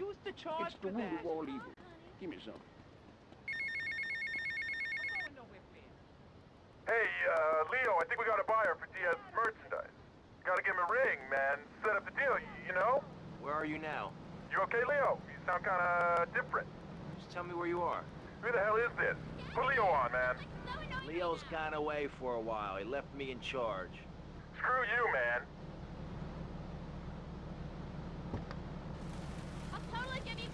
used to charge It's the for root that. of all evil. Give me some. I'm going nowhere fast. Hey, uh, Leo, I think we got a buyer for Diaz merchandise. Gotta give him a ring, man. Set up the deal, you know? Where are you now? You okay, Leo? You sound kinda different. Just tell me where you are. Who the hell is this? Put Leo on, man. Leo's gone away for a while. He left me in charge. Screw you, man. I'll totally give you 50 bucks, Snoop, right now. Whatever, it's not like I Oh, terrorist.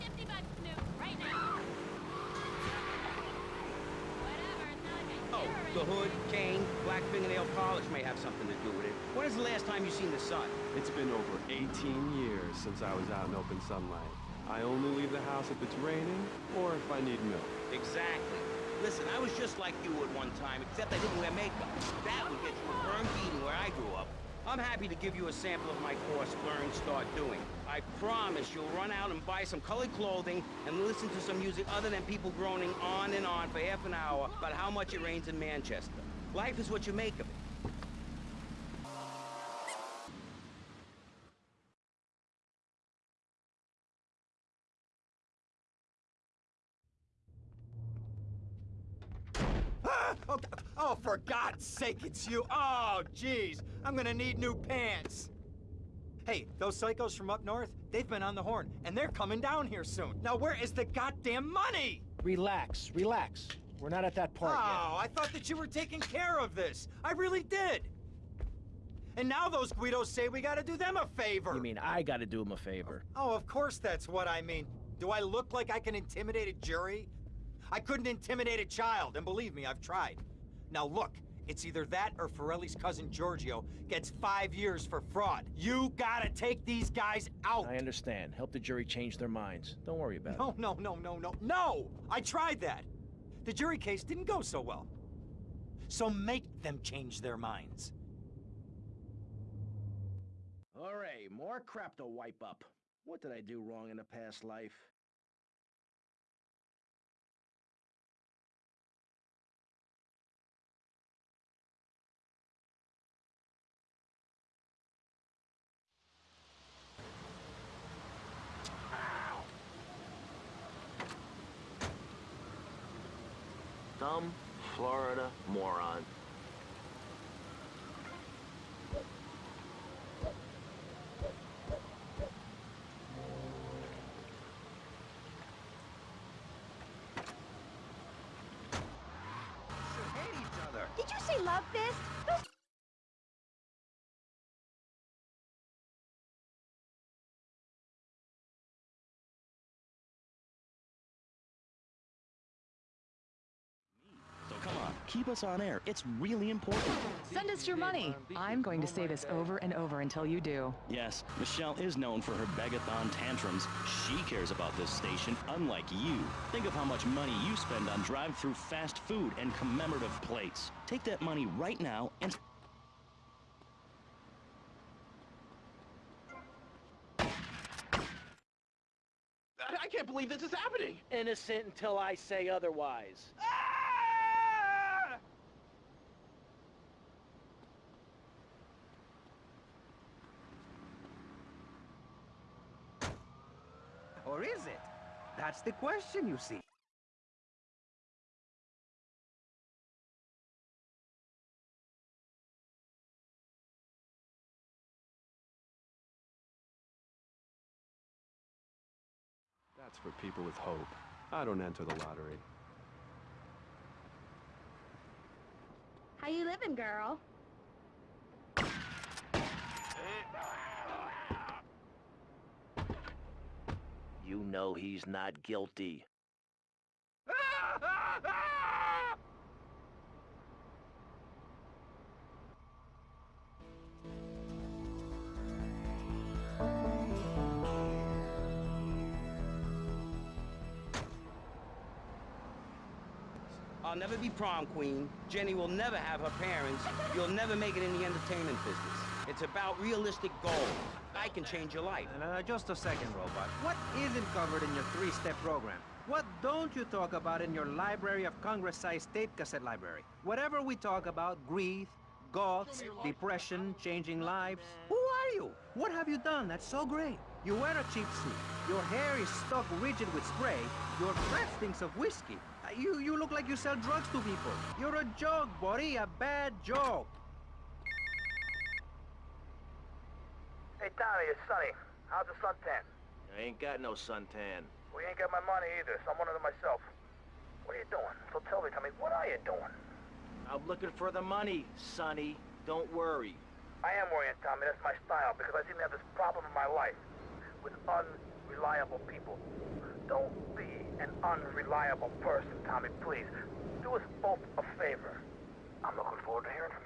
Oh, the hood, cane, black fingernail polish may have something to do with it. When is the last time you seen the sun? It's been over 18 years since I was out in open sunlight. I only leave the house if it's raining or if I need milk. Exactly. Listen, I was just like you at one time, except I didn't wear makeup. That would get you a burn beating where I grew up. I'm happy to give you a sample of my course, Learn, Start Doing. I promise you'll run out and buy some colored clothing and listen to some music other than people groaning on and on for half an hour about how much it rains in Manchester. Life is what you make of it. Oh, for God's sake, it's you. Oh, jeez. I'm gonna need new pants. Hey, those psychos from up north, they've been on the horn, and they're coming down here soon. Now, where is the goddamn money? Relax, relax. We're not at that part yet. Oh, I thought that you were taking care of this. I really did. And now those Guidos say we gotta do them a favor. You mean I gotta do them a favor? Oh, of course that's what I mean. Do I look like I can intimidate a jury? I couldn't intimidate a child, and believe me, I've tried. Now look, it's either that or Forelli's cousin Giorgio gets five years for fraud. You gotta take these guys out! I understand. Help the jury change their minds. Don't worry about it. No, no, no, no, no, no! I tried that! The jury case didn't go so well. So make them change their minds. All right, more crap to wipe up. What did I do wrong in a past life? Dumb Florida moron. hate each other. Did you say love fist? Those So come on, keep us on air. It's really important. Send us your money. I'm going to say this over and over until you do. Yes, Michelle is known for her begathon tantrums. She cares about this station, unlike you. Think of how much money you spend on drive-through fast food and commemorative plates. Take that money right now and I, I can't believe this is happening. Innocent until I say otherwise. Ah! Or is it? That's the question, you see. That's for people with hope. I don't enter the lottery. How you living, girl? You know he's not guilty. I'll never be prom queen. Jenny will never have her parents. You'll never make it in the entertainment business. It's about realistic goals. I can change your life. Uh, just a second, Robot. What isn't covered in your three-step program? What don't you talk about in your Library of Congress-sized tape cassette library? Whatever we talk about, grief, goths, depression, changing lives. Who are you? What have you done that's so great? You wear a cheap suit. Your hair is stuck rigid with spray. Your breath stinks of whiskey. Uh, You, you look like you sell drugs to people. You're a joke, buddy, a bad joke. Hey, Tommy, it's Sonny. How's the suntan? I ain't got no suntan. We ain't got my money either, so I'm one of them myself. What are you doing? So tell me, Tommy, what are you doing? I'm looking for the money, Sonny. Don't worry. I am worrying, Tommy. That's my style, because I seem to have this problem in my life with unreliable people. Don't be an unreliable person, Tommy, please. Do us both a favor. I'm looking forward to hearing from you.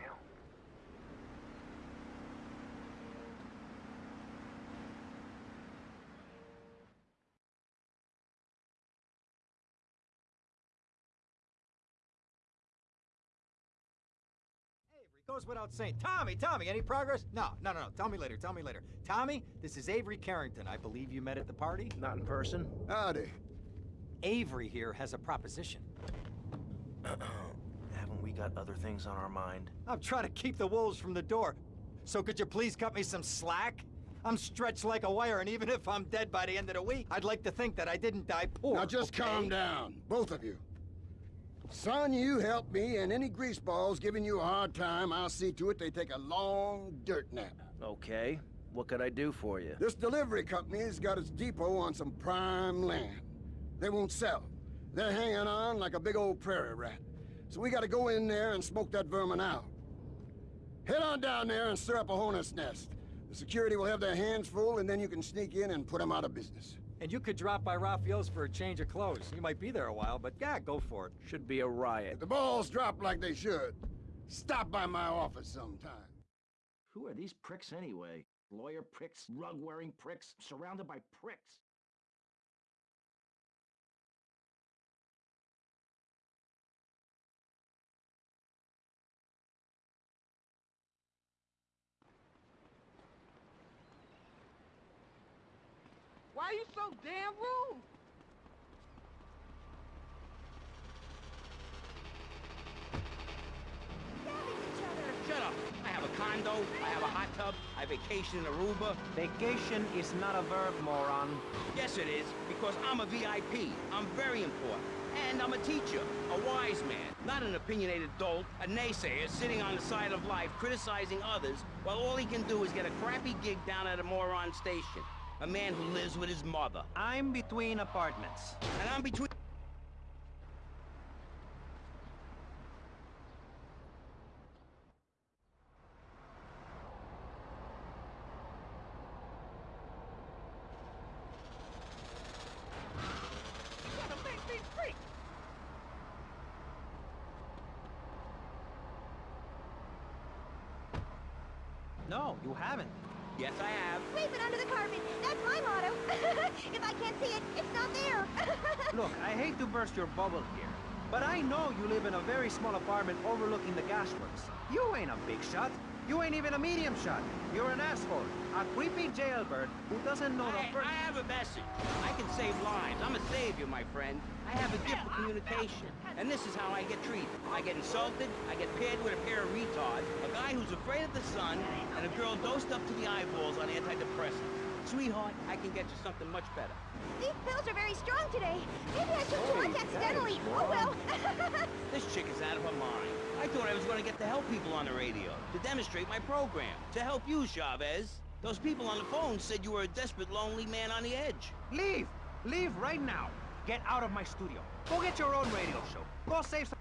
Goes without saying. Tommy, Tommy, any progress? No, no, no, no. Tell me later. Tell me later. Tommy, this is Avery Carrington. I believe you met at the party. Not in person. Howdy. Avery here has a proposition. Haven't we got other things on our mind? I'm trying to keep the wolves from the door. So could you please cut me some slack? I'm stretched like a wire, and even if I'm dead by the end of the week, I'd like to think that I didn't die poor. Now just okay? calm down, both of you. Son, you help me, and any greaseballs giving you a hard time, I'll see to it they take a long dirt nap. Okay. What could I do for you? This delivery company's got its depot on some prime land. They won't sell. They're hanging on like a big old prairie rat. So we gotta go in there and smoke that vermin out. Head on down there and stir up a hornet's nest. The security will have their hands full, and then you can sneak in and put them out of business. And you could drop by Rafael's for a change of clothes. You might be there a while, but yeah, go for it. Should be a riot. If the balls drop like they should, stop by my office sometime. Who are these pricks anyway? Lawyer pricks, rug-wearing pricks, surrounded by pricks. Why are you so damn rude? Shut up. I have a condo, I have a hot tub, I vacation in Aruba. Vacation is not a verb, moron. Yes, it is, because I'm a VIP. I'm very important. And I'm a teacher, a wise man, not an opinionated dolt, a naysayer sitting on the side of life criticizing others while all he can do is get a crappy gig down at a moron station. A man who lives with his mother. I'm between apartments. And I'm between... Gotta make me freak. No, you haven't. Yes, I have. Sweep it under the carpet. That's my motto. if I can't see it, it's not there. Look, I hate to burst your bubble here, but I know you live in a very small apartment overlooking the gasworks. You ain't a big shot. You ain't even a medium shot. You're an asshole. A creepy jailbird who doesn't know I, the first... I have a message. I can save lives. I'm a savior, my friend. I have a gift for communication. And this is how I get treated. I get insulted, I get paired with a pair of retards, a guy who's afraid of the sun, and a girl dosed up to the eyeballs on antidepressants. Sweetheart, I can get you something much better. These pills are very strong today. Maybe I took too much accidentally. Oh well. This chick is out of her mind. I thought I was going to get to help people on the radio, to demonstrate my program, to help you, Chavez. Those people on the phone said you were a desperate, lonely man on the edge. Leave! Leave right now. Get out of my studio. Go get your own radio show. Go save some...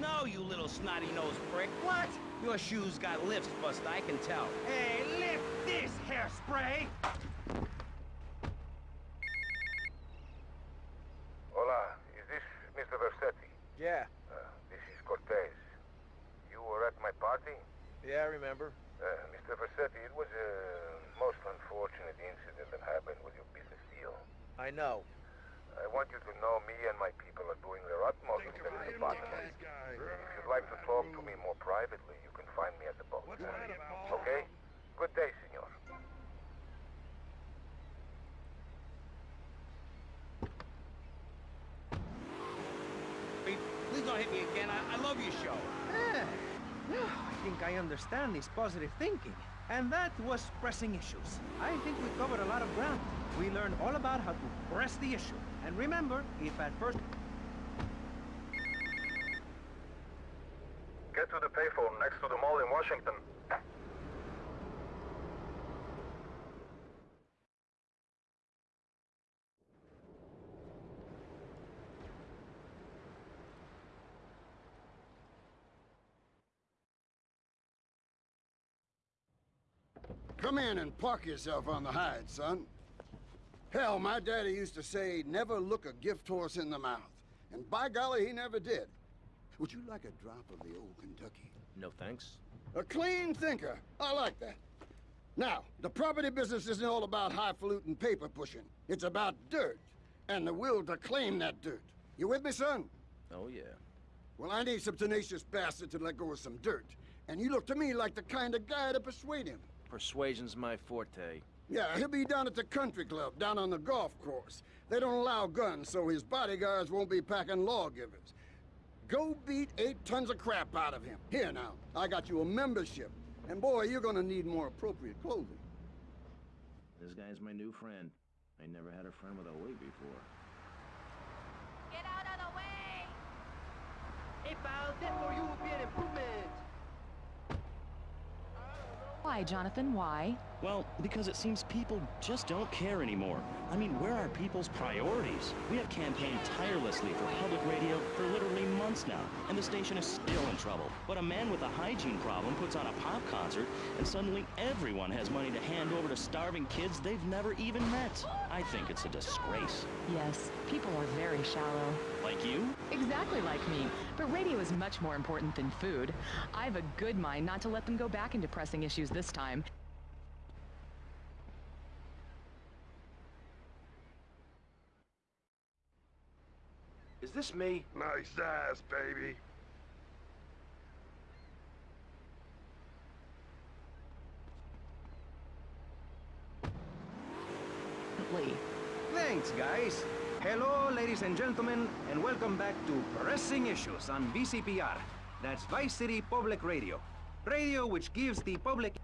No, you little snotty-nosed prick. What? Your shoes got lifts, Buster, I can tell. Hey, lift this hairspray! find me at the boat. Okay? Good day, senor. Please don't hit me again. I, I love your show. Yeah. I think I understand this positive thinking. And that was pressing issues. I think we covered a lot of ground. We learned all about how to press the issue. And remember, if at first... to the payphone next to the mall in Washington. Come in and park yourself on the hide, son. Hell, my daddy used to say, never look a gift horse in the mouth. And by golly, he never did. Would you like a drop of the old Kentucky? No thanks. A clean thinker. I like that. Now, the property business isn't all about highfalutin paper pushing. It's about dirt, and the will to claim that dirt. You with me, son? Oh, yeah. Well, I need some tenacious bastard to let go of some dirt. And you look to me like the kind of guy to persuade him. Persuasion's my forte. Yeah, he'll be down at the country club, down on the golf course. They don't allow guns, so his bodyguards won't be packing lawgivers. Go beat eight tons of crap out of him. Here now, I got you a membership. And boy, you're gonna need more appropriate clothing. This guy's my new friend. I never had a friend with a wig before. Get out of the way! Hey, pal, that for you will be an improvement. Why, Jonathan, why? Well, because it seems people just don't care anymore. I mean, where are people's priorities? We have campaigned tirelessly for public radio for literally months now, and the station is still in trouble. But a man with a hygiene problem puts on a pop concert, and suddenly everyone has money to hand over to starving kids they've never even met. I think it's a disgrace. Yes, people are very shallow. Like you? Exactly like me. But radio is much more important than food. I have a good mind not to let them go back into pressing issues this time. Is this me? Nice ass, baby. Lee. Thanks, guys. Hello, ladies and gentlemen, and welcome back to Pressing Issues on VCPR. That's Vice City Public Radio. Radio which gives the public...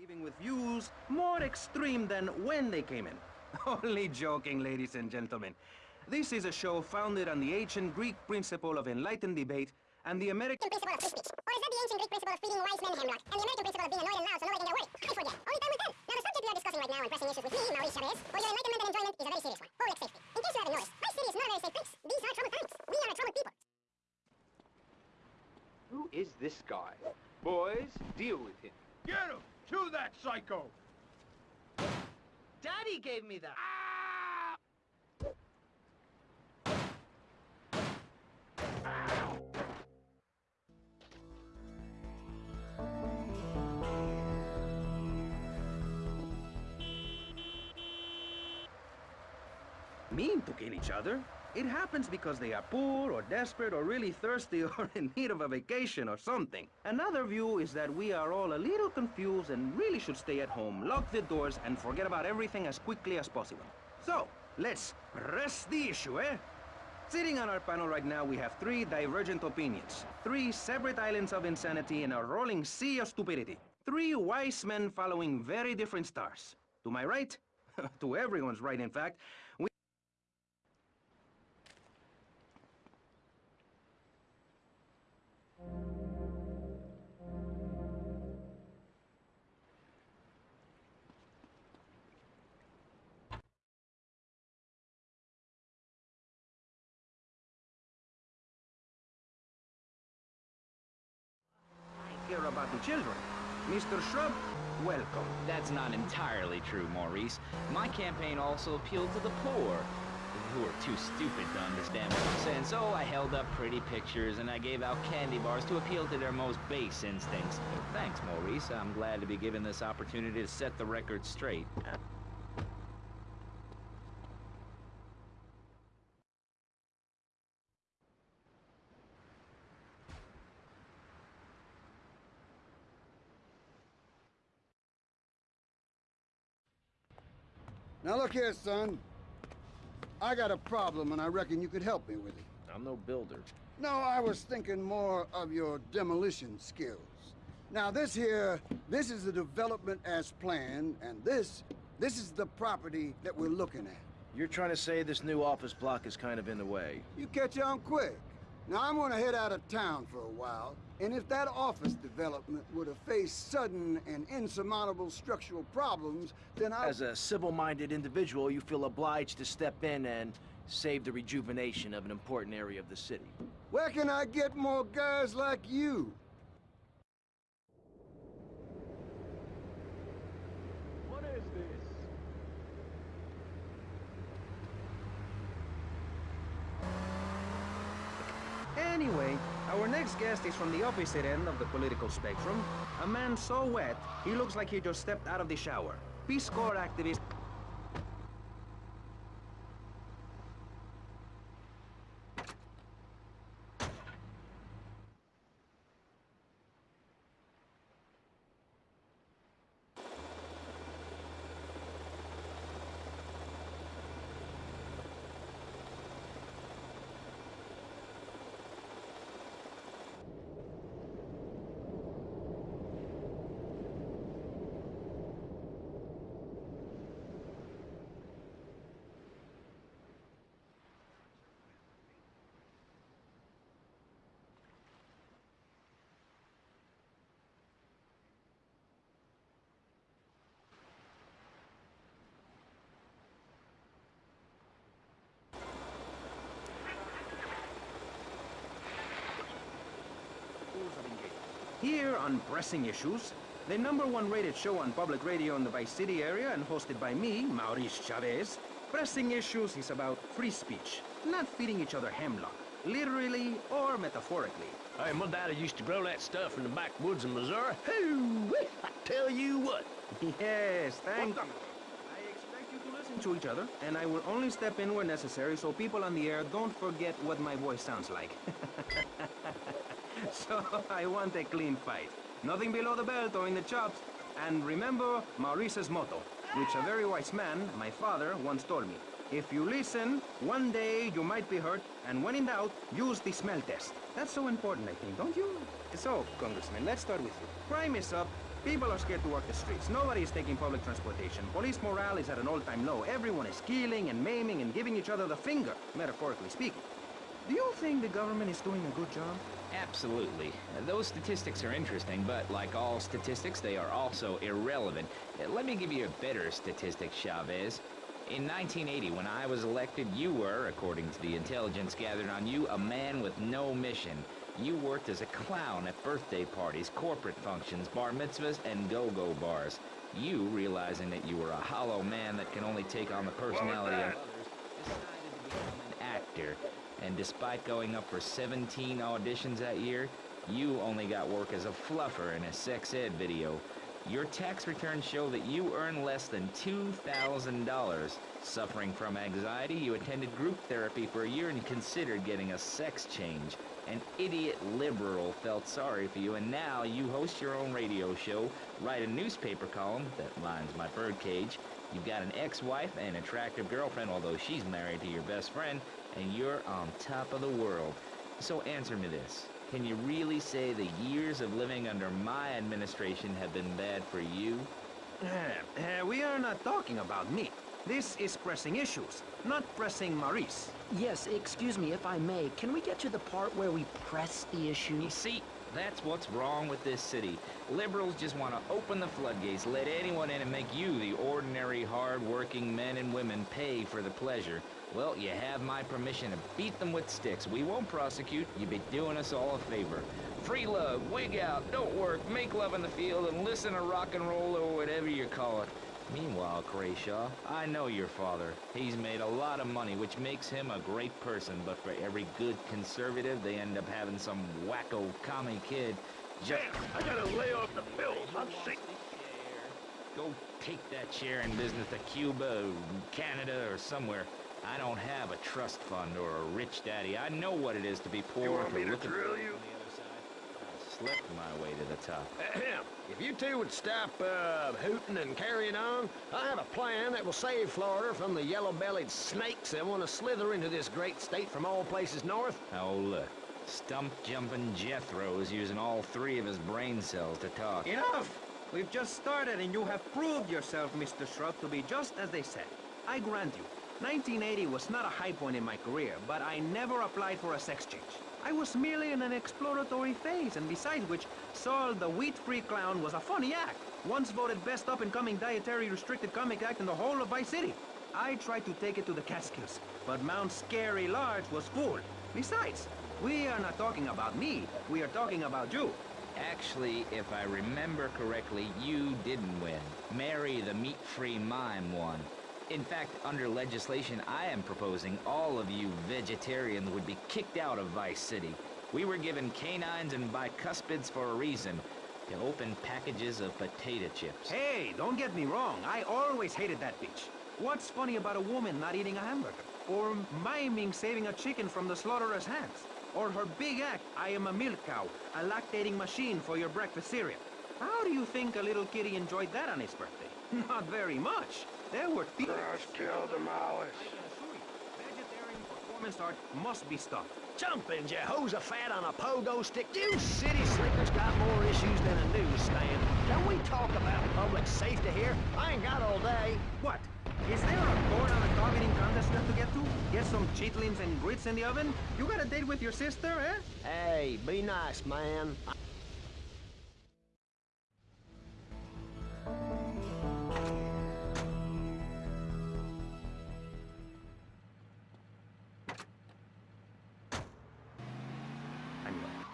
leaving with views more extreme than when they came in. Only joking, ladies and gentlemen. This is a show founded on the ancient Greek principle of enlightened debate and the American... principle of free speech. Or is that the ancient Greek principle of feeding wise men hemlock? And the American principle of being annoyed and loud so nobody can get a word? I forget. Only time will tell. Now, the subject we are discussing right now and pressing issues with me, Maurice Chavez, for your enlightenment and enjoyment is a very serious one. Public safety. In case you haven't noticed, my city is not a very safe place. These are troubled times. We are a troubled people. Who is this guy? Boys, deal with him. Get him! To that psycho! Daddy gave me that. Mean to kill each other? It happens because they are poor or desperate or really thirsty or in need of a vacation or something. Another view is that we are all a little confused and really should stay at home, lock the doors, and forget about everything as quickly as possible. So, let's press the issue, eh? Sitting on our panel right now, we have three divergent opinions. Three separate islands of insanity in a rolling sea of stupidity. Three wise men following very different stars. To my right, to everyone's right, in fact, Shrub, welcome. That's not entirely true, Maurice. My campaign also appealed to the poor, who are too stupid to understand what I'm saying. So I held up pretty pictures and I gave out candy bars to appeal to their most base instincts. Thanks, Maurice. I'm glad to be given this opportunity to set the record straight. Now look here, son. I got a problem, and I reckon you could help me with it. I'm no builder. No, I was thinking more of your demolition skills. Now, this here, this is the development as planned, and this, this is the property that we're looking at. You're trying to say this new office block is kind of in the way. You catch on quick. Now, I'm gonna head out of town for a while, and if that office development were to face sudden and insurmountable structural problems, then I... As a civil-minded individual, you feel obliged to step in and save the rejuvenation of an important area of the city. Where can I get more guys like you? What is this? Anyway, our next guest is from the opposite end of the political spectrum. A man so wet, he looks like he just stepped out of the shower. Peace Corps activist Here on Pressing Issues, the number one rated show on public radio in the Vice City area and hosted by me, Maurice Chavez, Pressing Issues is about free speech, not feeding each other hemlock, literally or metaphorically. Hey, my daddy used to grow that stuff in the backwoods of Missouri. Hoo! I tell you what. Yes, thank you. I expect you to listen to each other, and I will only step in where necessary so people on the air don't forget what my voice sounds like. so I want a clean fight. Nothing below the belt or in the chops. And remember Maurice's motto, which a very wise man, my father, once told me. If you listen, one day you might be hurt, and when in doubt, use the smell test. That's so important, I think, don't you? So, Congressman, let's start with you. Crime is up. People are scared to walk the streets. Nobody is taking public transportation. Police morale is at an all-time low. Everyone is killing and maiming and giving each other the finger, metaphorically speaking. Do you think the government is doing a good job? Absolutely. Those statistics are interesting, but like all statistics, they are also irrelevant. Let me give you a better statistic, Chavez. In 1980, when I was elected, you were, according to the intelligence gathered on you, a man with no mission. You worked as a clown at birthday parties, corporate functions, bar mitzvahs, and go-go bars. You, realizing that you were a hollow man that can only take on the personality of others, decided to become an actor. And despite going up for 17 auditions that year, you only got work as a fluffer in a sex ed video. Your tax returns show that you earn less than $2,000. Suffering from anxiety, you attended group therapy for a year and considered getting a sex change. An idiot liberal felt sorry for you, and now you host your own radio show, write a newspaper column that lines my birdcage. You've got an ex-wife and attractive girlfriend, although she's married to your best friend, and you're on top of the world. So answer me this. Can you really say the years of living under my administration have been bad for you? Uh, we are not talking about me. This is pressing issues, not pressing Maurice. Yes, excuse me if I may. Can we get to the part where we press the issue? You see, That's what's wrong with this city. Liberals just want to open the floodgates, let anyone in and make you, the ordinary, hard-working men and women, pay for the pleasure. Well, you have my permission to beat them with sticks. We won't prosecute. You'd be doing us all a favor. Free love, wig out, don't work, make love in the field, and listen to rock and roll or whatever you call it. Meanwhile, Crayshaw, I know your father. He's made a lot of money, which makes him a great person, but for every good conservative, they end up having some wacko commie kid just... I gotta lay off the pills. I'm sick. Go take that share in business to Cuba, or Canada, or somewhere. I don't have a trust fund or a rich daddy. I know what it is to be poor. You want me to look at- drill you? I slept my way to the top. Ahem. If you two would stop, uh, hooting and carrying on, I have a plan that will save Florida from the yellow-bellied snakes that want to slither into this great state from all places north. Oh, look. Stump-jumping Jethro is using all three of his brain cells to talk. Enough! We've just started and you have proved yourself, Mr. Shrub, to be just as they said. I grant you, 1980 was not a high point in my career, but I never applied for a sex change. I was merely in an exploratory phase, and besides which, Saul the wheat-free clown was a funny act. Once voted best up-and-coming dietary restricted comic act in the whole of Vice City. I tried to take it to the Catskills, but Mount Scary Large was full. Besides, we are not talking about me, we are talking about you. Actually, if I remember correctly, you didn't win. Mary the meat-free mime won. In fact, under legislation I am proposing, all of you vegetarians would be kicked out of Vice City. We were given canines and bicuspids for a reason. To open packages of potato chips. Hey, don't get me wrong. I always hated that bitch. What's funny about a woman not eating a hamburger? Or miming saving a chicken from the slaughterer's hands? Or her big act, I am a milk cow, a lactating machine for your breakfast cereal. How do you think a little kitty enjoyed that on his birthday? Not very much. There were thieves. Just kill them, Alice. Vegetarian performance art must be stopped. Jumping Jehoshaphat on a pogo stick. You city slickers got more issues than a newsstand. Can we talk about public safety here? I ain't got all day. What? Is there a board on a dog eating contest you to get to? Get some chitlins and grits in the oven? You got a date with your sister, eh? Hey, be nice, man. Anyway,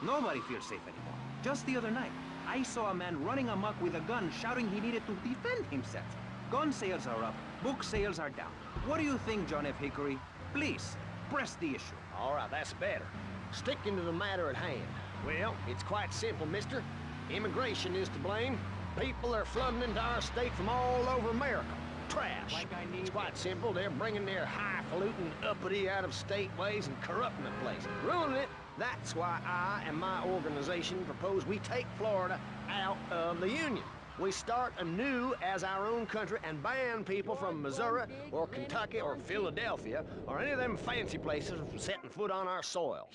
nobody feels safe anymore. Just the other night, I saw a man running amok with a gun shouting he needed to defend himself. Gun sales are up, book sales are down. What do you think, John F. Hickory? Please, press the issue. All right, that's better. Sticking to the matter at hand. Well, it's quite simple, mister. Immigration is to blame. People are flooding into our state from all over America. Trash. It's quite simple. They're bringing their highfalutin, uppity, out-of-state ways and corrupting the place. Ruining it. That's why I and my organization propose we take Florida out of the Union. We start anew as our own country and ban people from Missouri or Kentucky or Philadelphia or any of them fancy places from setting foot on our soil.